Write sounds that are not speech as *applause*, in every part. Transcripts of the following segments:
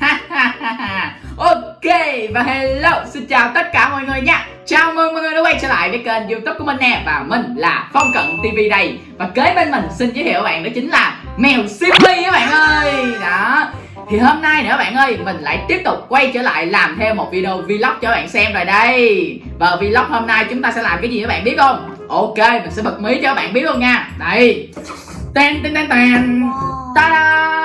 *laughs* ok, và hello, xin chào tất cả mọi người nha. Chào mừng mọi người đã quay trở lại với kênh youtube của mình nè, và mình là phong cận tv đây. Và kế bên mình xin giới thiệu các bạn đó chính là mèo simmy các bạn ơi. Đó. Thì hôm nay nữa bạn ơi, mình lại tiếp tục quay trở lại làm thêm một video vlog cho bạn xem rồi đây. Và vlog hôm nay chúng ta sẽ làm cái gì các bạn biết không? Ok, mình sẽ bật mí cho các bạn biết luôn nha. Đây. Tên tên tên tên ta da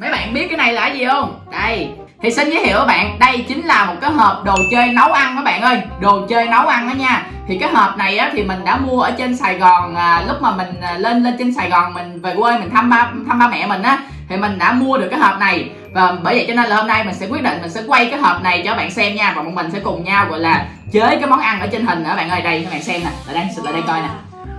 mấy bạn biết cái này là cái gì không? Đây thì xin giới thiệu các bạn đây chính là một cái hộp đồ chơi nấu ăn các bạn ơi. Đồ chơi nấu ăn đó nha. Thì cái hộp này á thì mình đã mua ở trên sài gòn à, lúc mà mình à, lên lên trên sài gòn mình về quê mình thăm ba thăm ba mẹ mình á. Thì mình đã mua được cái hộp này. Và bởi vậy cho nên là hôm nay mình sẽ quyết định mình sẽ quay cái hộp này cho các bạn xem nha. Và bọn mình sẽ cùng nhau gọi là chế cái món ăn ở trên hình nữa bạn ơi. Đây các bạn xem nè. Lại đây lại đây coi nè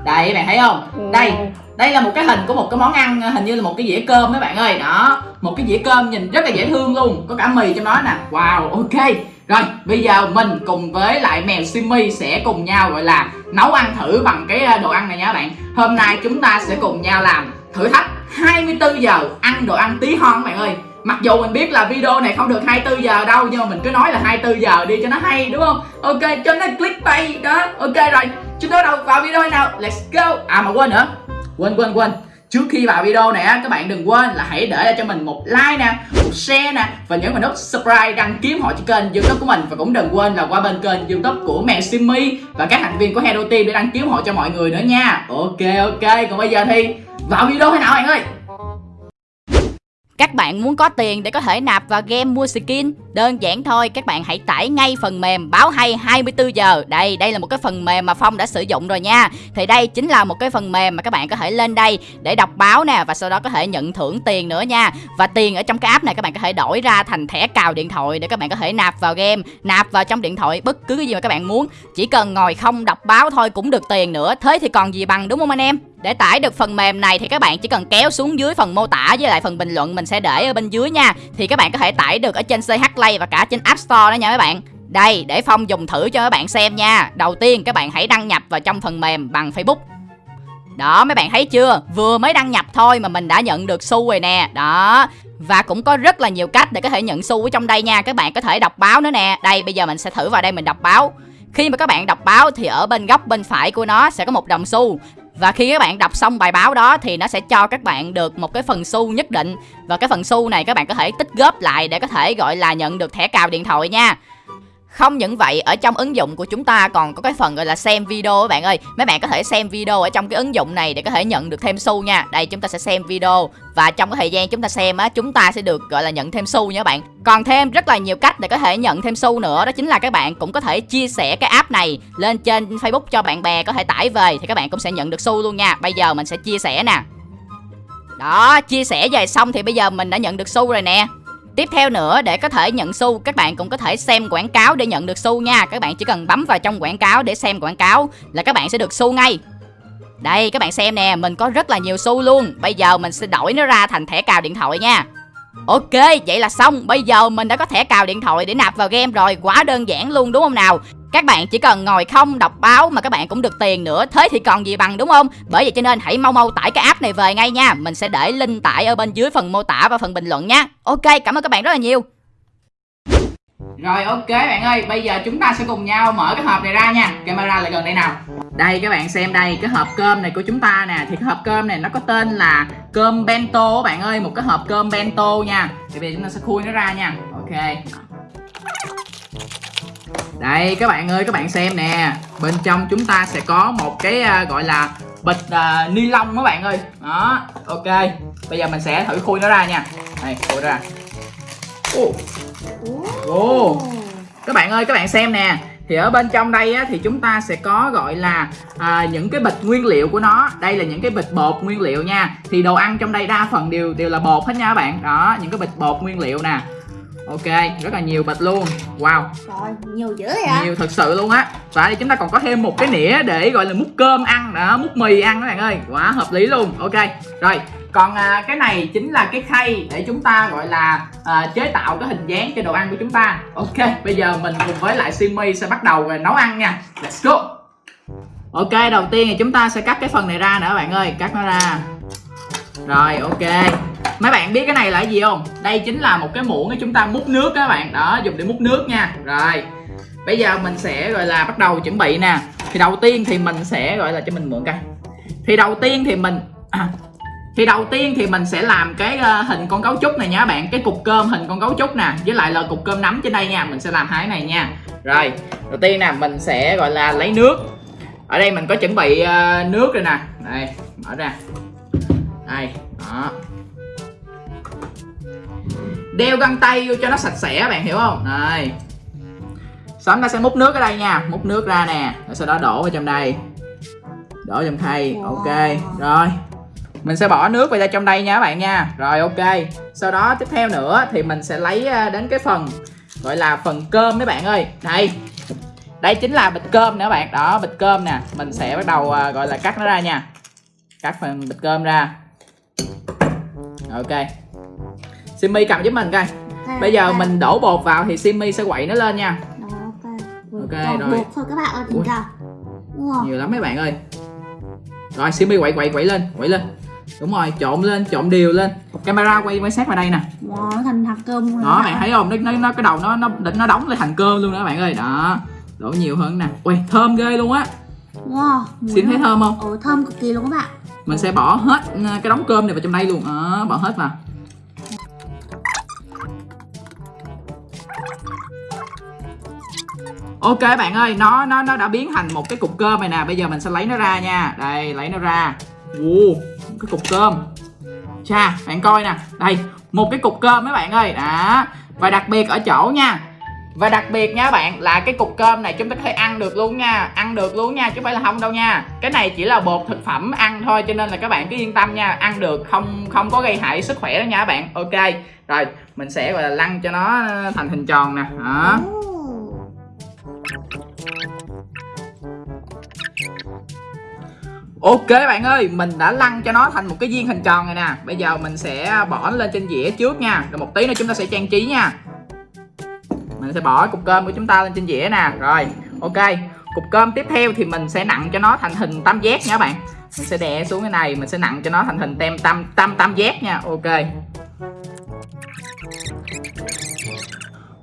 đây các bạn thấy không? Đây đây là một cái hình của một cái món ăn hình như là một cái dĩa cơm các bạn ơi. Đó một cái dĩa cơm nhìn rất là dễ thương luôn có cả mì trong đó nè. Wow ok. Rồi bây giờ mình cùng với lại mèo Simmy sẽ cùng nhau gọi là nấu ăn thử bằng cái ờ, đồ ăn này nha các bạn. Hôm nay chúng ta sẽ cùng nhau làm thử thách 24 giờ ăn đồ ăn tí hon các bạn ơi. Mặc dù mình biết là video này không được 24 giờ đâu Nhưng mà mình cứ nói là 24 giờ đi cho nó hay đúng không? Ok cho nó clickbait đó. Ok rồi chúng ta đầu vào video nào? Let's go. À mà quên nữa. Quên quên quên. Trước khi vào video này các bạn đừng quên là hãy để lại cho mình một like nè, một share nè, và nhấn vào nút subscribe đăng ký họ cho kênh youtube của mình. Và cũng đừng quên là qua bên kênh youtube của mẹ Simmy và các thành viên của Hero Team để đăng ký họ cho mọi người nữa nha. Ok ok. Còn bây giờ thì vào video thế nào, bạn ơi? Các bạn muốn có tiền để có thể nạp vào game mua skin Đơn giản thôi, các bạn hãy tải ngay phần mềm báo hay 24 giờ. Đây, đây là một cái phần mềm mà Phong đã sử dụng rồi nha. Thì đây chính là một cái phần mềm mà các bạn có thể lên đây để đọc báo nè Và sau đó có thể nhận thưởng tiền nữa nha. Và tiền ở trong cái app này các bạn có thể đổi ra thành thẻ cào điện thoại Để các bạn có thể nạp vào game Nạp vào trong điện thoại bất cứ cái gì mà các bạn muốn. Chỉ cần ngồi không đọc báo thôi cũng được tiền nữa. Thế thì còn gì bằng đúng không anh em? Để tải được phần mềm này thì các bạn chỉ cần kéo xuống dưới phần mô tả với lại phần bình luận mình sẽ để ở bên dưới nha. Thì các bạn có thể tải được ở trên CH Play và cả trên App Store đó nha các bạn. Đây, để Phong dùng thử cho các bạn xem nha. Đầu tiên, các bạn hãy đăng nhập vào trong phần mềm bằng Facebook. Đó, mấy bạn thấy chưa? Vừa mới đăng nhập thôi mà mình đã nhận được xu rồi nè. Đó. Và cũng có rất là nhiều cách để có thể nhận xu ở trong đây nha. Các bạn có thể đọc báo nữa nè. Đây, bây giờ mình sẽ thử vào đây mình đọc báo. Khi mà các bạn đọc báo thì ở bên góc bên phải của nó sẽ có một đồng xu và khi các bạn đọc xong bài báo đó thì nó sẽ cho các bạn được một cái phần xu nhất định. Và cái phần xu này các bạn có thể tích góp lại để có thể, gọi là, nhận được thẻ cào điện thoại nha không những vậy, ở trong ứng dụng của chúng ta còn có cái phần gọi là xem video các bạn ơi. Mấy bạn có thể xem video ở trong cái ứng dụng này để có thể nhận được thêm xu nha. Đây chúng ta sẽ xem video Và trong cái thời gian chúng ta xem á, chúng ta sẽ được gọi là nhận thêm xu nha các bạn. Còn thêm rất là nhiều cách để có thể nhận thêm xu nữa Đó chính là các bạn cũng có thể chia sẻ cái app này lên trên Facebook cho bạn bè có thể tải về Thì các bạn cũng sẽ nhận được xu luôn nha. Bây giờ mình sẽ chia sẻ nè. Đó, chia sẻ về xong thì bây giờ mình đã nhận được xu rồi nè. Tiếp theo nữa để có thể nhận xu các bạn cũng có thể xem quảng cáo để nhận được xu nha Các bạn chỉ cần bấm vào trong quảng cáo để xem quảng cáo là các bạn sẽ được xu ngay Đây các bạn xem nè mình có rất là nhiều xu luôn Bây giờ mình sẽ đổi nó ra thành thẻ cào điện thoại nha Ok, vậy là xong. Bây giờ mình đã có thẻ cào điện thoại để nạp vào game rồi. Quá đơn giản luôn đúng không nào? Các bạn chỉ cần ngồi không đọc báo mà các bạn cũng được tiền nữa. Thế thì còn gì bằng đúng không? Bởi vậy cho nên hãy mau mau tải cái app này về ngay nha. Mình sẽ để link tải ở bên dưới phần mô tả và phần bình luận nha. Ok, cảm ơn các bạn rất là nhiều. Rồi ok bạn ơi, bây giờ chúng ta sẽ cùng nhau mở cái hộp này ra nha. Camera lại gần đây nào. Đây các bạn xem đây, cái hộp cơm này của chúng ta nè. Thì cái hộp cơm này nó có tên là cơm bento bạn ơi. Một cái hộp cơm bento nha. Thì bây giờ chúng ta sẽ khui nó ra nha. Ok đây các bạn ơi các bạn xem nè. Bên trong chúng ta sẽ có một cái uh, gọi là bịch uh, ni lông các bạn ơi. Đó ok. Bây giờ mình sẽ thử khui nó ra nha. Đây khui ra. Ô. Oh. các bạn ơi các bạn xem nè. Thì ở bên trong đây á, thì chúng ta sẽ có gọi là à, những cái bịch nguyên liệu của nó. Đây là những cái bịch bột nguyên liệu nha. Thì đồ ăn trong đây đa phần đều đều là bột hết nha các bạn. Đó những cái bịch bột nguyên liệu nè ok rất là nhiều bịch luôn. Wow. Trời nhiều dữ vậy nhiều thật sự luôn á. Và đây chúng ta còn có thêm một cái nĩa để gọi là múc cơm ăn đó múc mì ăn các bạn ơi. Quá hợp lý luôn. Ok rồi. Còn à, cái này chính là cái khay để chúng ta gọi là à, chế tạo cái hình dáng cho đồ ăn của chúng ta. Ok bây giờ mình cùng với lại Simmy sẽ bắt đầu nấu ăn nha. Let's go. Ok đầu tiên thì chúng ta sẽ cắt cái phần này ra nữa bạn ơi. Cắt nó ra. Rồi ok mấy bạn biết cái này là cái gì không? Đây chính là một cái muỗng để chúng ta múc nước các bạn. Đó dùng để múc nước nha. Rồi. Bây giờ mình sẽ gọi là bắt đầu chuẩn bị nè. Thì đầu tiên thì mình sẽ gọi là cho mình mượn coi. Thì đầu tiên thì mình à, thì đầu tiên thì mình sẽ làm cái uh, hình con cấu trúc này nha các bạn. Cái cục cơm hình con cấu trúc nè. Với lại là cục cơm nắm trên đây nha. Mình sẽ làm hai cái này nha. Rồi. Đầu tiên nè mình sẽ gọi là lấy nước. Ở đây mình có chuẩn bị uh, nước rồi nè. Đây mở ra. Đây đó đeo găng tay vô cho nó sạch sẽ bạn hiểu không? Sau đó ta sẽ múc nước ở đây nha. Múc nước ra nè rồi sau đó đổ vào trong đây. Đổ trong khay. Ok rồi. Mình sẽ bỏ nước vào ra trong đây nha các bạn nha. Rồi ok. Sau đó tiếp theo nữa thì mình sẽ lấy à, đến cái phần gọi là phần cơm mấy bạn ơi. Đây. Đây chính là bịch cơm các bạn. Đó bịch cơm nè. Mình sẽ bắt đầu à, gọi là cắt nó ra nha. Cắt phần bịch cơm ra. Ok Simmy cầm giúp mình coi. Bây giờ mình đổ bột vào thì Simmy sẽ quậy nó lên nha. Đó, ok. Ok, Còn rồi. bột thôi các bạn ơi Ui. Wow. nhiều lắm mấy bạn ơi. Rồi Simmy quậy quậy quậy lên quậy lên. Đúng rồi trộn lên trộn đều lên. Camera quay quay sát vào đây nè. Wow nó thành hạt cơm luôn đó rồi bạn thấy không? Nó nó, nó cái đầu nó nó định nó đóng lên thành cơm luôn đó bạn ơi. Đó đổ nhiều hơn nè. Ui thơm ghê luôn á. Wow Sim thấy thơm không? Ồ thơm cực kỳ luôn các bạn. Mình sẽ bỏ hết ờ, cái đống cơm này vào trong đây luôn. Đó bỏ hết vào ok bạn ơi nó nó nó đã biến thành một cái cục cơm này nè. Bây giờ mình sẽ lấy nó ra nha. Đây lấy nó ra. Uh, cái cục cơm. Cha bạn coi nè. Đây một cái cục cơm mấy bạn ơi. Đó. Và đặc biệt ở chỗ nha. Và đặc biệt nha bạn là cái cục cơm này chúng ta có thể ăn được luôn nha. Ăn được luôn nha chứ không phải là không đâu nha. Cái này chỉ là bột thực phẩm ăn thôi cho nên là các bạn cứ yên tâm nha. Ăn được không không có gây hại sức khỏe đó nha các bạn. Ok Rồi mình sẽ gọi là lăn cho nó thành hình tròn nè. Đó. Ok bạn ơi, mình đã lăn cho nó thành một cái viên hình tròn này nè. Bây giờ mình sẽ bỏ nó lên trên dĩa trước nha. Rồi một tí nữa chúng ta sẽ trang trí nha. Mình sẽ bỏ cục cơm của chúng ta lên trên dĩa nè. Rồi, ok. Cục cơm tiếp theo thì mình sẽ nặng cho nó thành hình tam giác nha các bạn. Mình sẽ đè xuống cái này, mình sẽ nặng cho nó thành hình tem tam tam tam giác nha. Ok.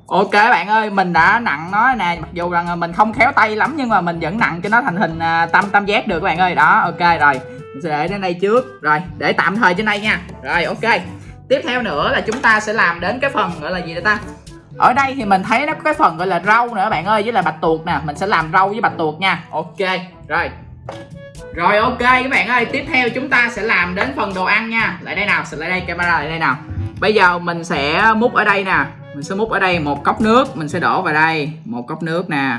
Ok bạn ơi, mình đã nặng nó nè, mặc dù rằng mình không khéo tay lắm nhưng mà mình vẫn nặng cho nó thành hình à, tam tam giác được các bạn ơi. Đó, ok rồi. Mình sẽ để đến đây trước. Rồi, để tạm thời trên đây nha. Rồi, ok. Tiếp theo nữa là chúng ta sẽ làm đến cái phần gọi là gì đây ta? Ở đây thì mình thấy nó có cái phần gọi là rau nữa bạn ơi, với là bạch tuộc nè, mình sẽ làm rau với bạch tuộc nha. Ok, rồi. Rồi ok các bạn ơi, tiếp theo chúng ta sẽ làm đến phần đồ ăn nha. Lại đây nào, sẽ lại đây camera lại đây nào. Bây giờ mình sẽ múc ở đây nè mình sẽ múc ở đây một cốc nước mình sẽ đổ vào đây một cốc nước nè.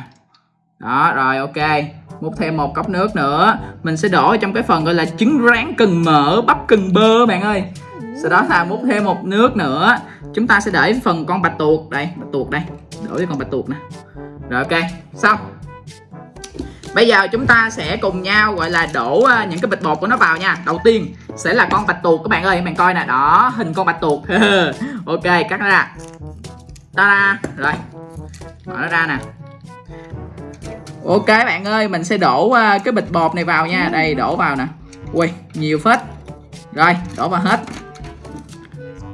Đó rồi ok. Múc thêm một cốc nước nữa. Mình sẽ đổ trong cái phần gọi là trứng rán cần mỡ bắp cần bơ bạn ơi. Sau đó là múc thêm một nước nữa. Chúng ta sẽ để phần con bạch tuộc đây bạch tuộc đây. Đổ với con bạch tuộc nè. Rồi ok. Xong. Bây giờ chúng ta sẽ cùng nhau gọi là đổ à, những cái bịch bột của nó vào nha. Đầu tiên sẽ là con bạch tuộc các bạn ơi Các bạn coi nè, đó, hình con bạch tuộc. *laughs* Ok, cắt ra ra. Ta-da, rồi. Mở nó ra nè. Ok bạn ơi, mình sẽ đổ à, cái bịch bột này vào nha. Đây, đổ vào nè. Ui, nhiều phết. Rồi, đổ vào hết.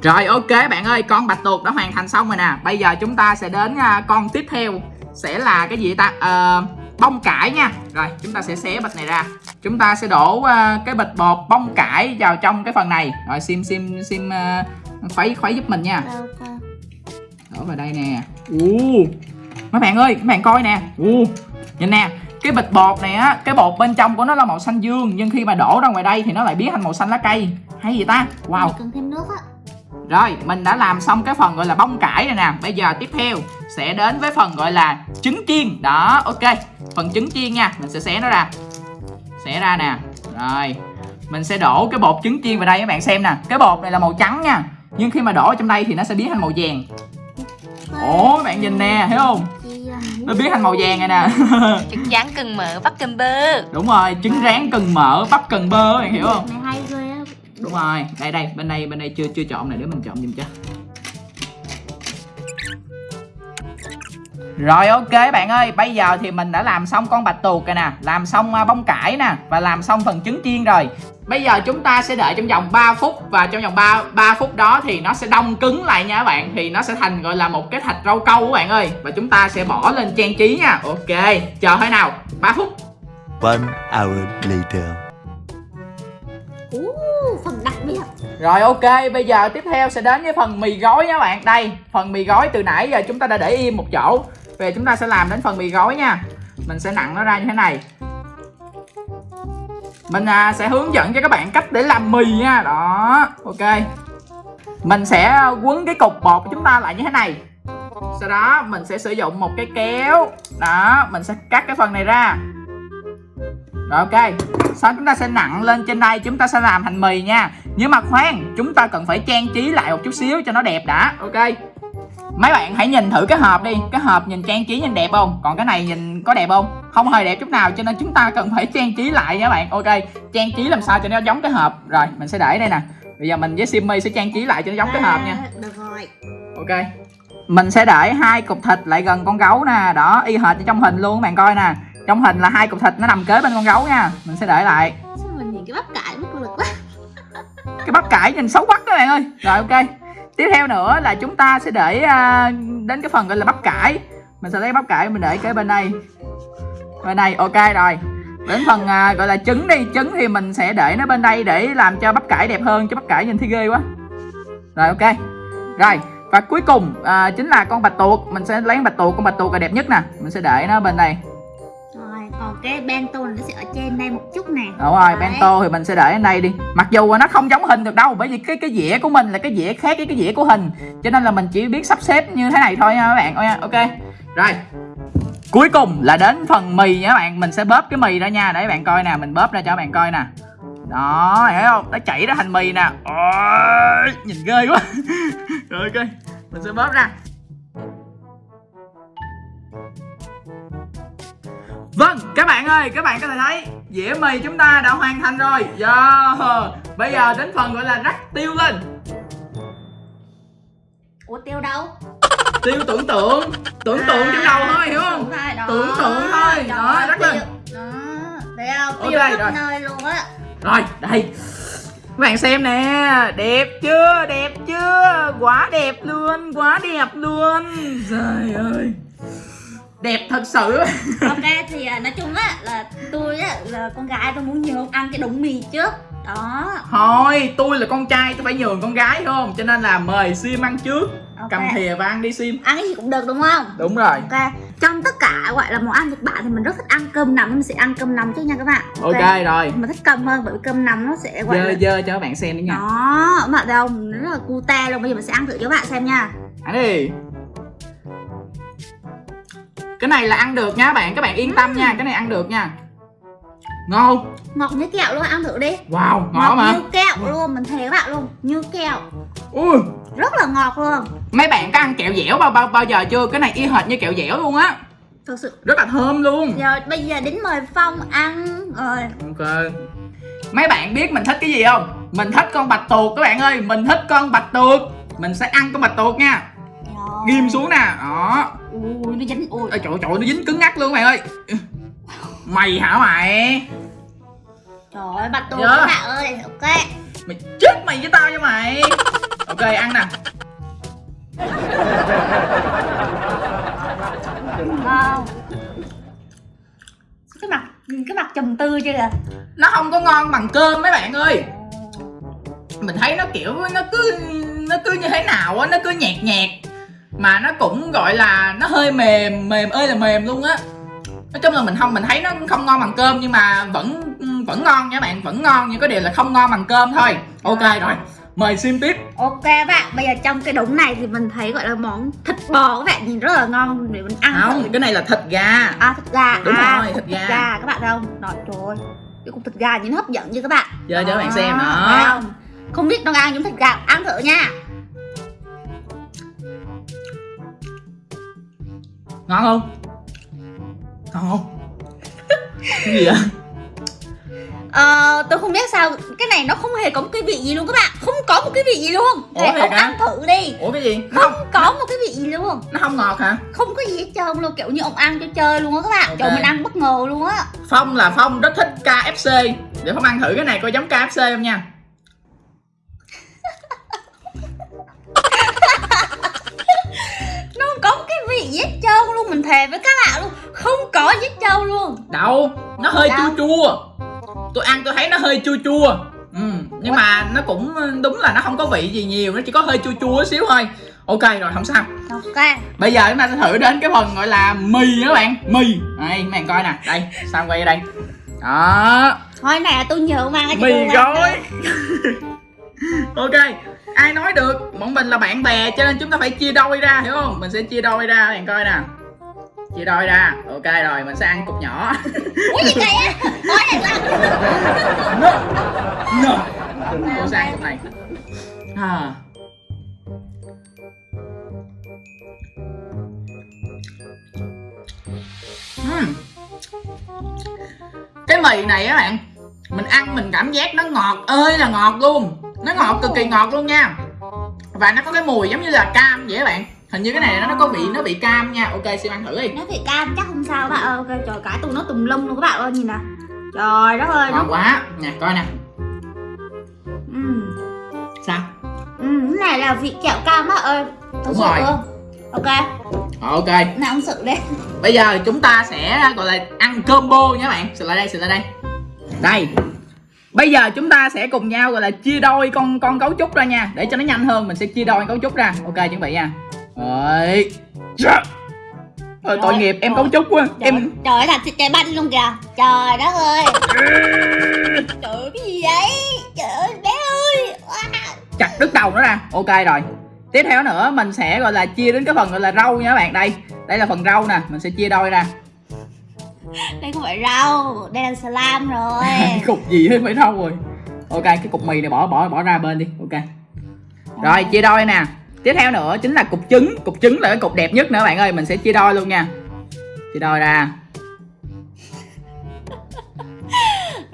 Rồi ok bạn ơi, con bạch tuộc đã hoàn thành xong rồi nè. Bây giờ chúng ta sẽ đến à, con tiếp theo. Sẽ là cái gì ta? Ờ bông cải nha. Rồi chúng ta sẽ xé bịch này ra. Chúng ta sẽ đổ uh, cái bịch bột bông cải vào trong cái phần này. Rồi sim sim sim uh, khuấy khuấy giúp mình nha. Okay đổ vào đây nè. U mấy bạn ơi các bạn coi nè. U nhìn nè cái bịch bột này á cái bột bên trong của nó là màu xanh dương nhưng khi mà đổ ra ngoài đây thì nó lại biến thành màu xanh lá cây. Hay gì ta? Wow. Cần thêm nước á. Rồi, mình đã làm xong cái phần gọi là bông cải rồi nè. Bây giờ tiếp theo sẽ đến với phần gọi là trứng chiên. Đó, ok. Phần trứng chiên nha, mình sẽ xé nó ra. Xé ra nè. Rồi, mình sẽ đổ cái bột trứng chiên vào đây các bạn xem nè. Cái bột này là màu trắng nha Nhưng khi mà đổ ở trong đây thì nó sẽ biến thành màu vàng Ồ, các bạn nhìn nè, thấy không? Nó biến thành màu vàng này nè. *laughs* Trứng rán cần mỡ bắp kem bơ. Đúng rồi, trứng rán cần mỡ, bắp cần bơ bạn hiểu không? Này hay ghê á. Đúng rồi, đây đây, bên đây bên đây chưa chưa trộn này để mình trộn giùm cho. Rồi ok bạn ơi, bây giờ thì mình đã làm xong con bạch tuộc rồi nè, làm xong à, bông cải nè và làm xong phần trứng chiên rồi. Bây giờ chúng ta sẽ đợi trong vòng 3 phút Và trong vòng 3, 3 phút đó thì nó sẽ đông cứng lại nha các bạn. Thì nó sẽ thành gọi là một cái thạch rau câu các bạn ơi. Và chúng ta sẽ bỏ lên trang trí nha. Ok, chờ thôi nào. 3 phút. One hour later. uh, phần đặc biệt. Rồi ok, bây giờ tiếp theo sẽ đến với phần mì gói nha các bạn. Đây, phần mì gói từ nãy giờ chúng ta đã để im một chỗ. Về chúng ta sẽ làm đến phần mì gói nha. Mình sẽ nặng nó ra như thế này mình à, sẽ hướng dẫn cho các bạn cách để làm mì nha. Đó, ok. Mình sẽ à, quấn cái cục bột của chúng ta lại như thế này. Sau đó mình sẽ sử dụng một cái kéo. Đó, mình sẽ cắt cái phần này ra. Rồi ok. Sau chúng ta sẽ nặng lên trên đây Chúng ta sẽ làm thành mì nha. Nhưng mà khoan Chúng ta cần phải trang trí lại một chút xíu cho nó đẹp đã. Ok. Mấy bạn hãy nhìn thử cái hộp đi. Cái hộp nhìn trang trí nhìn đẹp không? Còn cái này nhìn có đẹp không? Không hề đẹp chút nào Cho nên chúng ta cần phải trang trí lại nha bạn. Ok Trang trí làm sao cho nó giống cái hộp. Rồi mình sẽ để đây nè. Bây giờ mình với Simmy sẽ trang trí lại cho nó giống cái hộp nha. À, được rồi. Ok Mình sẽ để hai cục thịt lại gần con gấu nè. Đó y hệt như trong hình luôn các bạn coi nè. Trong hình là hai cục thịt nó nằm kế bên con gấu nha. Mình sẽ để lại. Sao mình nhìn cái bắp cải mất lực quá. Cái bắp cải nhìn xấu quắc các bạn ơi. Rồi ok tiếp theo nữa là chúng ta sẽ để à, đến cái phần gọi là bắp cải. Mình sẽ lấy bắp cải mình để kế bên đây. Bên này ok rồi. Đến phần à, gọi là trứng đi. Trứng thì mình sẽ để nó bên đây để làm cho bắp cải đẹp hơn cho bắp cải nhìn thấy ghê quá. Rồi ok. Rồi và cuối cùng à, chính là con bạch tuộc. Mình sẽ lấy bạch tuộc. Con bạch tuộc là đẹp nhất nè. Mình sẽ để nó bên đây còn cái bento nó sẽ ở trên đây một chút nè. Đúng rồi, Đấy. bento thì mình sẽ để ở đây đi. Mặc dù nó không giống hình được đâu Bởi vì cái cái dĩa của mình là cái dĩa khác với cái dĩa của hình. Cho nên là mình chỉ biết sắp xếp như thế này thôi nha các bạn. Ôi, Ok, rồi Cuối cùng là đến phần mì nha các bạn. Mình sẽ bóp cái mì ra nha. Để các bạn coi nè, mình bóp ra cho các bạn coi nè. Đó, thấy không? Nó chảy ra thành mì nè. Ôi, Nhìn ghê quá. *laughs* Rồi ok, mình sẽ bóp ra Vâng, các bạn ơi, các bạn có thể thấy dĩa mì chúng ta đã hoàn thành rồi. Yeah. Bây giờ đến phần gọi là rắc tiêu lên. ủa tiêu đâu Tiêu tưởng tượng, tưởng tượng trong đầu thôi, hiểu không? Thôi, đó. Tưởng tượng thôi. Đó, ơi, rắc lên. tiêu. đó thấy không Ok, tiêu khắp rồi. nơi luôn á Rồi, đây. Các bạn xem nè, đẹp chưa? Đẹp chưa? Quá đẹp luôn, quá đẹp luôn. Trời ơi. Đẹp thật sự. *laughs* ok thì à, nói chung á là tôi á là con gái tôi muốn nhường ăn cái đống mì trước đó Thôi, tôi là con trai, tôi phải nhường con gái không? Cho nên là mời Sim ăn trước. Ok. Cầm thìa và ăn đi Sim. ăn cái gì cũng được đúng không Đúng rồi. ok trong tất cả gọi là món ăn Nhật Bản thì mình rất thích ăn cơm nằm mình sẽ ăn cơm nằm trước nha các bạn Ok rồi. mình thích cơm hơn bởi vì cơm nằm nó sẽ gọi Dơ là dơ cho các bạn xem đi nha. đó thấy không nó rất là cute luôn bây giờ mình sẽ ăn thử cho các bạn xem nha Ăn đi. Cái này là ăn được nha các bạn, các bạn yên tâm nha, cái này ăn được nha. Ngon. không? ngọt như kẹo luôn ăn thử đi Wow, ngon mà. như kẹo luôn mình thề các bạn luôn như kẹo Ui, rất là ngọt luôn mấy bạn có ăn kẹo dẻo bao bao bao giờ chưa? Cái này y hệt như kẹo dẻo luôn á. thực sự Rất là thơm luôn. rồi bây giờ đến mời phong ăn rồi Ok. Mấy bạn biết mình thích cái gì không? Mình thích con bạch tuộc các bạn ơi, mình thích con bạch tuộc. Mình sẽ ăn con bạch tuộc nha. Ghim xuống nè. Đó. Ui nó dính. Ui Ôi trời trời nó dính cứng ngắc luôn bạn ơi. Mày hả mày? trời ơi bạch tuộc Dạ. bạn ơi ok. Mày chết mày với tao nha mày. Ok ăn nè. Ngon cái mặt cái mặt trầm tư chưa kìa? Nó không có ngon bằng cơm mấy bạn ơi. Mình thấy nó kiểu nó cứ Nó cứ như thế nào á Nó cứ nhạt nhạt Mà nó cũng gọi là Nó hơi mềm Mềm ơi là mềm luôn á. Nói chung là mình không Mình thấy nó không ngon bằng cơm Nhưng mà vẫn vẫn ngon nha bạn Vẫn ngon nhưng có điều là không ngon bằng cơm thôi. Ok rồi. Mời sim tiếp. Ok các bạn bây giờ trong cái đống này thì mình thấy gọi là món thịt bò các bạn nhìn rất là ngon để mình ăn thử. Không cái này là thịt gà. À thịt gà. Đúng à, rồi, thịt cục gà. các bạn thấy không? Rồi trời ơi cái cục thịt gà nhìn hấp dẫn chưa các bạn? Giờ cho các bạn xem đó. Không? Không biết nó ăn giống thịt gà ăn thử nha Ngon không? Ngon không? *laughs* cái gì vậy? Ờ, tôi không biết sao cái này nó không hề có một cái vị gì luôn các bạn không có một cái vị gì luôn Ủa, Để thiệt ông hả? ăn thử đi Ủa cái gì? Không không, có một cái vị gì luôn nó không ngọt hả? không có gì hết trơn luôn kiểu như ông ăn cho chơi luôn á các bạn Ok. trời mình ăn bất ngờ luôn á Phong là Phong rất thích KFC để không ăn thử cái này coi giống KFC không nha cái vị giết trâu luôn mình thề với các bạn luôn không có giết trâu luôn. Đâu nó hơi Đâu? chua chua. Tôi ăn tôi thấy nó hơi chua chua. Ừ, nhưng mà nó cũng đúng là nó không có vị gì nhiều nó chỉ có hơi chua chua xíu thôi. Ok rồi không sao. Ok. Bây giờ chúng ta sẽ thử đến cái phần gọi là mì đó bạn. Mì. Đây các bạn coi nè. Đây sao quay đây? Đó. Thôi là tôi nhớ mang cái mì gói. *laughs* *laughs* ok ai nói được? Bọn mình là bạn bè cho nên chúng ta phải chia đôi ra hiểu không? Mình sẽ chia đôi ra bạn coi nè. Chia đôi ra. Ok rồi mình sẽ ăn cục nhỏ. *laughs* Ủa gì vậy á? *laughs* No no. Mình sẽ ăn cục này. À. Ừm. cái mì này á bạn mình ăn mình cảm giác nó ngọt ơi là ngọt luôn nó ngọt cực kỳ ngọt luôn nha. Và nó có cái mùi giống như là cam vậy các bạn. Hình như cái này nó nó có vị nó bị cam nha. Ok xin ăn thử đi. Nó thì cam chắc không sao các bạn ơi. Ok trời cả tụi nó tùm lum luôn các bạn ơi nhìn nè. Trời đất ơi nó ngon quá. Nè coi nè. Ừ. sao? Ừ cái này là vị kẹo cam á ơi. Thật sự rồi. luôn. Ok. Rồi, ok. Nào ông sự đi. Bây giờ chúng ta sẽ gọi là ăn combo nha bạn. Sự lại đây sự lại đây. Đây bây giờ chúng ta sẽ cùng nhau gọi là chia đôi con con cấu trúc ra nha. Để cho nó nhanh hơn mình sẽ chia đôi cấu trúc ra. Ok chuẩn bị nha. Rồi. Dạ. Thôi, tội nghiệp em cấu trúc quá. Trời, em trời ơi, làm thịt trái banh luôn kìa. Trời đất ơi. Trời ơi cái gì vậy? Trời ơi bé ơi. Wow. chặt đứt đầu nó ra. Ok rồi. Tiếp theo nữa mình sẽ gọi là chia đến cái phần gọi là rau nha các bạn. Đây. Đây là phần rau nè. Mình sẽ chia đôi ra đây không phải rau đây là salam rồi. *laughs* cái cục gì hết phải rau rồi. Ok cái cục mì này bỏ bỏ bỏ ra bên đi. Ok. Rồi. Chia đôi nè. Tiếp theo nữa chính là cục trứng. Cục trứng là cái cục đẹp nhất nữa bạn ơi. Mình sẽ chia đôi luôn nha. Chia đôi ra. *laughs*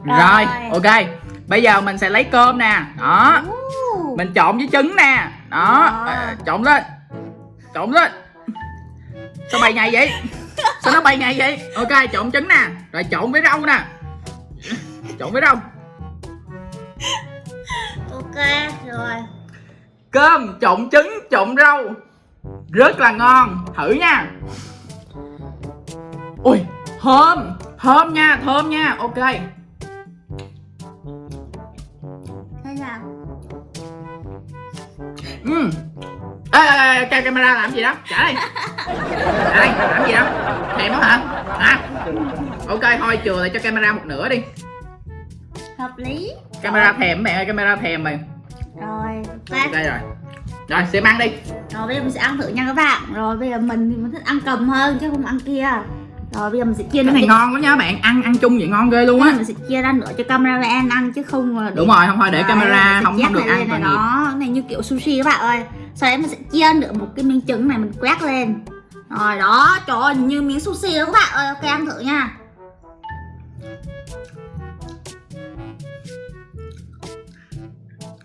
Rồi, Rồi. ok. Bây giờ mình sẽ lấy cơm nè. Đó. Mình trộn với trứng nè. Đó. À, trộn lên. Trộn lên. Sao bay nhầy vậy sao nó bay nhầy vậy? Ok trộn trứng nè. Rồi trộn với rau nè. Trộn với rau. Ok rồi. Cơm trộn trứng trộn rau. Rất là ngon. Thử nha. Ui thơm. Thơm nha thơm nha. Ok. Thế nào? Ừ ê, ê, ê, cái camera làm gì đó? Trả đây đây làm gì đó? Thèm đó hả? Hả? Ok thôi chừa lại cho camera một nửa đi. Hợp lý. Camera thèm mẹ ơi camera thèm mày. Rồi ok ok rồi. Rồi xem ăn đi. Rồi bây giờ mình sẽ ăn thử nha các bạn. Rồi bây giờ mình thì mình thích ăn cầm hơn chứ không ăn kia. Rồi bây giờ mình sẽ chia cái này ngon quá nha các bạn. Ăn ăn chung vậy ngon ghê luôn á. Mình sẽ chia ra nữa cho camera ăn ăn chứ không đúng rồi không thôi để Đấy, camera không không được này ăn này đó. Cái này như kiểu sushi các bạn ơi sau đấy mình sẽ chia nữa một cái miếng trứng này mình quét lên. Rồi đó trời ơi như miếng sushi đó các bạn ơi. Ok ăn thử nha.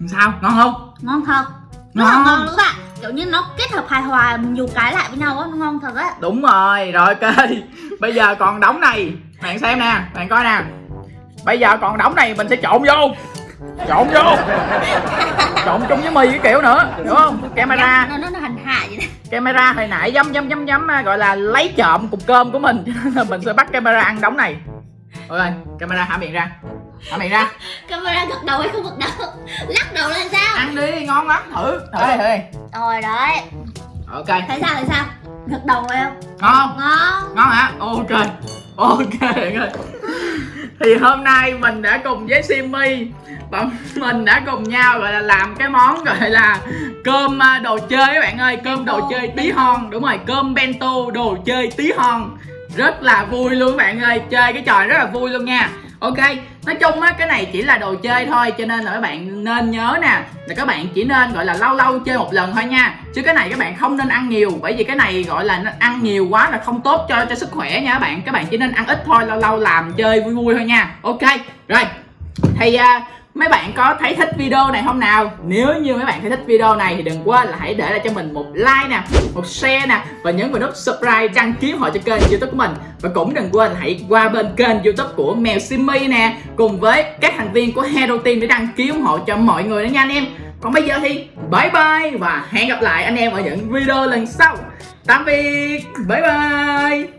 Sao? Ngon không? Ngon thật. Là Ngon. ngon luôn các bạn. Kiểu như nó kết hợp hài hòa nhiều cái lại với nhau á nó ngon thật á. Đúng rồi. Rồi ok. Bây giờ còn đống này. Bạn xem nè. Bạn coi nè. Bây giờ còn đống này mình sẽ trộn vô trộn vô. Trộn chung với mì cái kiểu nữa hiểu không? Camera. Nó nó, nó hành hạ vậy đó. Camera hồi nãy dám dám dám dám gọi là lấy trộm cục cơm của mình. Cho nên là mình sẽ bắt camera ăn đống này. Ok camera hả miệng ra? Hả miệng ra? Camera gật đầu hay không gật đầu? Lắc đầu lên sao? Ăn đi ngon lắm thử. Thử đi thử đi. Rồi đấy. Ok. Thấy sao thấy sao? Gật đầu rồi không? Ngon. Ngon. Ngon hả? Ok. Ok ơi thì hôm nay mình đã cùng với Simmy và mình đã cùng nhau gọi là làm cái món gọi là cơm à, đồ chơi các bạn ơi. Cơm đồ chơi tí hon đúng rồi cơm bento đồ chơi tí hon. Rất là vui luôn các bạn ơi chơi cái trò rất là vui luôn nha ok nói chung á cái này chỉ là đồ chơi thôi cho nên là các bạn nên nhớ nè là các bạn chỉ nên gọi là lâu lâu chơi một lần thôi nha. Chứ cái này các bạn không nên ăn nhiều bởi vì cái này gọi là ăn nhiều quá là không tốt cho cho sức khỏe nha các bạn. Các bạn chỉ nên ăn ít thôi lâu lâu làm chơi vui vui thôi nha. Ok rồi. Thì à, mấy bạn có thấy thích video này không nào? Nếu như mấy bạn thấy thích video này thì đừng quên là hãy để lại cho mình một like nè, một share nè và nhấn vào nút subscribe đăng ký họ cho kênh youtube của mình. Và cũng đừng quên hãy qua bên kênh youtube của mèo Simmy nè, cùng với các thành viên của Hero Team để đăng ký ủng hộ cho mọi người nữa nha anh em. Còn bây giờ thì bye bye và hẹn gặp lại anh em ở những video lần sau. Tạm biệt, bye bye.